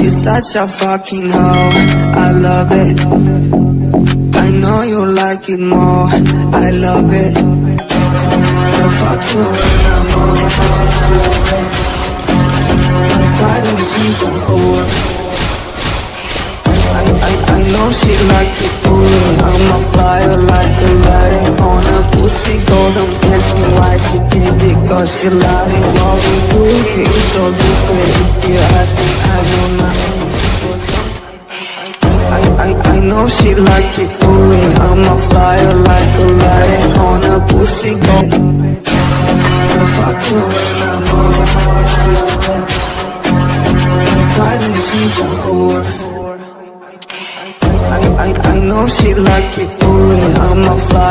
You're such a fucking hoe, I love it. I know you like it more, I love it. So fuck I love it Why don't she some whore? I, I, I know she like it fully I'm a flyer like a lighting on a pussy. Golden Ask me why she did it Cause she it So me I I, I, know she like it fully I'm a flyer like a lighting on a pussy So fuck you when I'm Why do you see some whore? I, I, I know she like it fully I'm a flyer